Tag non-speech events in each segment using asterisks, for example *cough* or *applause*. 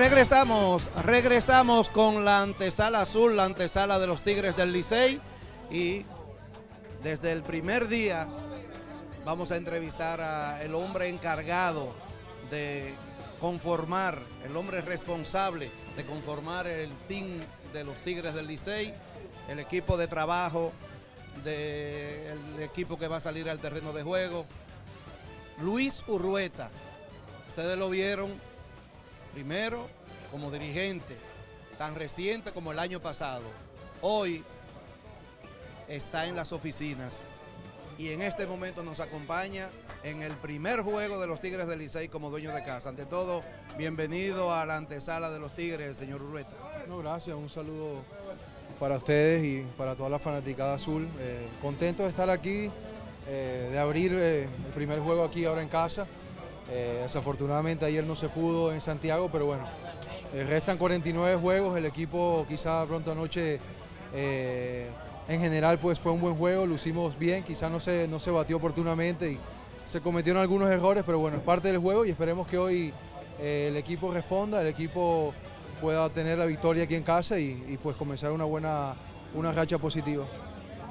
Regresamos, regresamos con la antesala azul, la antesala de los Tigres del Licey y desde el primer día vamos a entrevistar al hombre encargado de conformar, el hombre responsable de conformar el team de los Tigres del Licey, el equipo de trabajo del equipo que va a salir al terreno de juego, Luis Urrueta. Ustedes lo vieron primero como dirigente, tan reciente como el año pasado. Hoy está en las oficinas y en este momento nos acompaña en el primer juego de los Tigres del Licey como dueño de casa. Ante todo, bienvenido a la antesala de los Tigres, señor Urrueta. No, gracias, un saludo para ustedes y para toda la fanaticada azul. Eh, contento de estar aquí, eh, de abrir eh, el primer juego aquí ahora en casa. Desafortunadamente ayer no se pudo en Santiago, pero bueno, restan 49 juegos, el equipo quizá pronto anoche en general pues fue un buen juego, lo hicimos bien, quizá no se, no se batió oportunamente y se cometieron algunos errores, pero bueno, es parte del juego y esperemos que hoy el equipo responda, el equipo pueda tener la victoria aquí en casa y, pues comenzar una buena una racha positiva.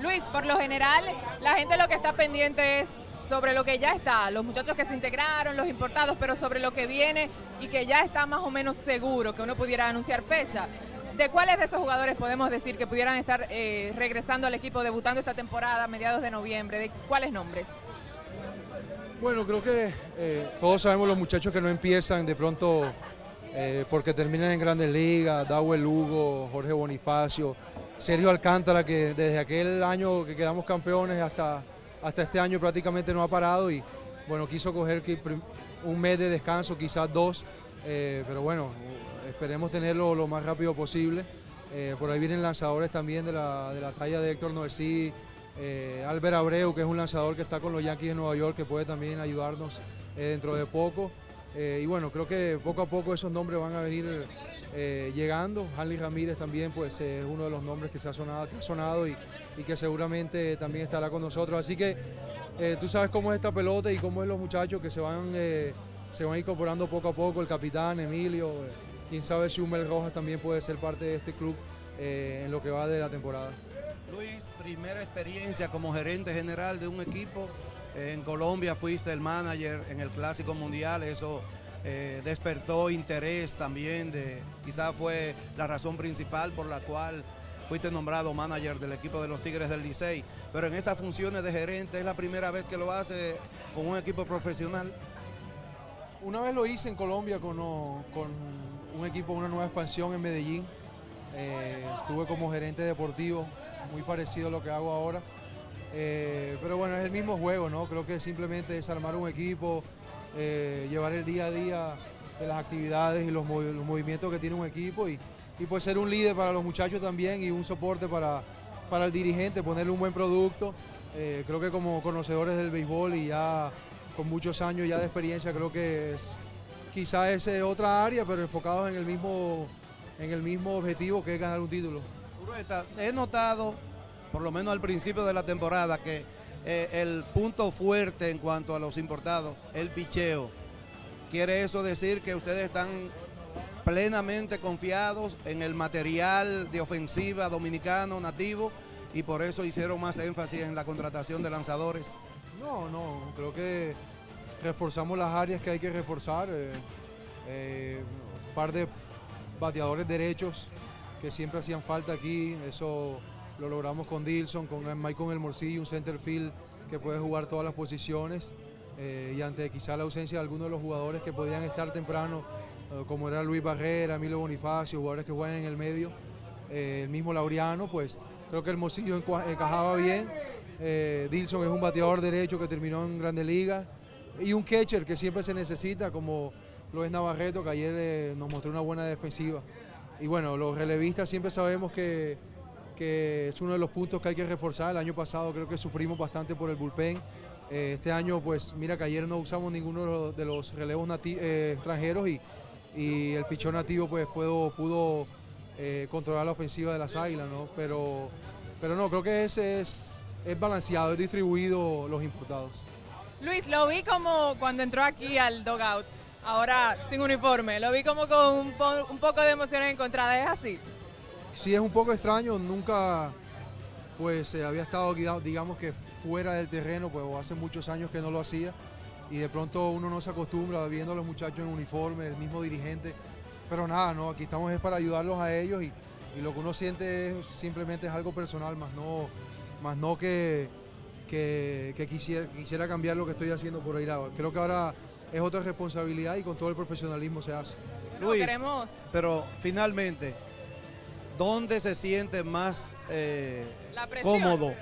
Luis, por lo general, la gente lo que está pendiente es sobre lo que ya está, los muchachos que se integraron, los importados, pero sobre lo que viene y que ya está más o menos seguro que uno pudiera anunciar fecha. ¿De cuáles de esos jugadores podemos decir que pudieran estar eh, regresando al equipo, debutando esta temporada a mediados de noviembre? ¿De cuáles nombres? Bueno, creo que eh, todos sabemos los muchachos que no empiezan de pronto eh, porque terminan en Grandes Ligas, Dawel Lugo, Jorge Bonifacio, Sergio Alcántara, que desde aquel año que quedamos campeones hasta, hasta este año prácticamente no ha parado y bueno, quiso coger un mes de descanso, quizás dos, eh, pero bueno, esperemos tenerlo lo más rápido posible. Eh, por ahí vienen lanzadores también de la, de la talla de Héctor Noesí, Albert Abreu, que es un lanzador que está con los Yankees de Nueva York, que puede también ayudarnos dentro de poco. Eh, y bueno, creo que poco a poco esos nombres van a venir eh, llegando. Hanley Ramírez también pues es uno de los nombres que se ha sonado, ha sonado y, que seguramente también estará con nosotros. Así que eh, tú sabes cómo es esta pelota y cómo es los muchachos que se van, se van incorporando poco a poco, el capitán, Emilio, quién sabe si Humel Rojas también puede ser parte de este club en lo que va de la temporada. Luis, primera experiencia como gerente general de un equipo en Colombia fuiste el manager en el Clásico Mundial, eso eh, despertó interés también, de, quizás fue la razón principal por la cual fuiste nombrado manager del equipo de los Tigres del Licey, pero en estas funciones de gerente es la primera vez que lo hace con un equipo profesional. Una vez lo hice en Colombia con, un equipo, una nueva expansión en Medellín. Eh, estuve como gerente deportivo, muy parecido a lo que hago ahora. Eh, pero bueno, es el mismo juego, ¿no? Creo que simplemente es armar un equipo, eh, llevar el día a día de las actividades y los, movimientos que tiene un equipo y, y, pues ser un líder para los muchachos también y un soporte para, para el dirigente, ponerle un buen producto. Eh, creo que como conocedores del béisbol y ya con muchos años ya de experiencia, creo que es quizá es otra área, pero enfocados en el mismo, en el mismo objetivo que es ganar un título. He notado por lo menos al principio de la temporada, que eh, el punto fuerte en cuanto a los importados, el picheo. ¿Quiere eso decir que ustedes están plenamente confiados en el material de ofensiva dominicano nativo y por eso hicieron más énfasis en la contratación de lanzadores? No, no, creo que reforzamos las áreas que hay que reforzar. Eh, eh, un par de bateadores derechos que siempre hacían falta aquí, eso lo logramos con Dilson, con Michael El Morcillo, un center field que puede jugar todas las posiciones eh, y ante quizá la ausencia de algunos de los jugadores que podían estar temprano, eh, como era Luis Barrera, Emilio Bonifacio, jugadores que juegan en el medio, eh, el mismo Laureano, pues creo que Hermosillo encajaba bien. Dilson es un bateador derecho que terminó en Grandes Ligas y un catcher que siempre se necesita, como lo es Navarreto, que ayer nos mostró una buena defensiva. Y bueno, los relevistas siempre sabemos que que es uno de los puntos que hay que reforzar. El año pasado creo que sufrimos bastante por el bullpen. Eh, este año, pues mira que ayer no usamos ninguno de los relevos eh, extranjeros y, y, el pichón nativo pues pudo, pudo eh, controlar la ofensiva de las águilas, ¿no? Pero, pero no, creo que es, es, es balanceado, es distribuido los importados. Luis, lo vi como cuando entró aquí al dogout ahora sin uniforme. Lo vi como con un, un poco de emociones encontradas, ¿es así? Sí, es un poco extraño, nunca pues eh, había estado, diga- digamos que fuera del terreno, pues hace muchos años que no lo hacía y de pronto uno no se acostumbra viendo a los muchachos en uniforme, el mismo dirigente, pero nada, no, aquí estamos es para ayudarlos a ellos y, y lo que uno siente es simplemente es algo personal, más no, más no que, que, que quisiera, quisiera cambiar lo que estoy haciendo por ir ahora. Creo que ahora es otra responsabilidad y con todo el profesionalismo se hace. Luis. queremos Pero finalmente, ¿dónde se siente más eh, cómodo?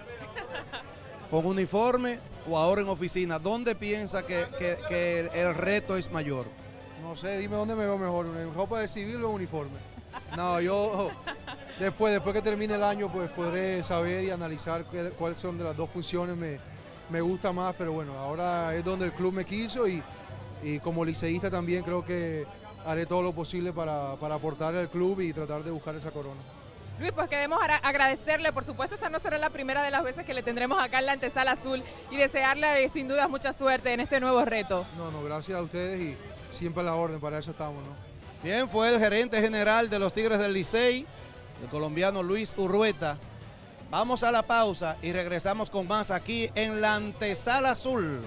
*laughs* ¿Con uniforme o ahora en oficina? ¿Dónde piensa que, que- que el, el reto es mayor? No sé, dime dónde me veo mejor, en ropa de civil o en uniforme. No, yo después, después que termine el año, pues podré saber y analizar cuál- cuáles son de las dos funciones me, me gusta más, pero bueno, ahora es donde el club me quiso y, y como liceísta también creo que haré todo lo posible para, para aportar al club y tratar de buscar esa corona. Luis, pues queremos agradecerle, por supuesto esta no será la primera de las veces que le tendremos acá en la antesala azul y desearle eh, sin dudas mucha suerte en este nuevo reto. No, no, gracias a ustedes y siempre a la orden, para eso estamos, ¿no? Bien, fue el gerente general de los Tigres del Licey, el colombiano Luis Urrueta. Vamos a la pausa y regresamos con más aquí en la antesala azul.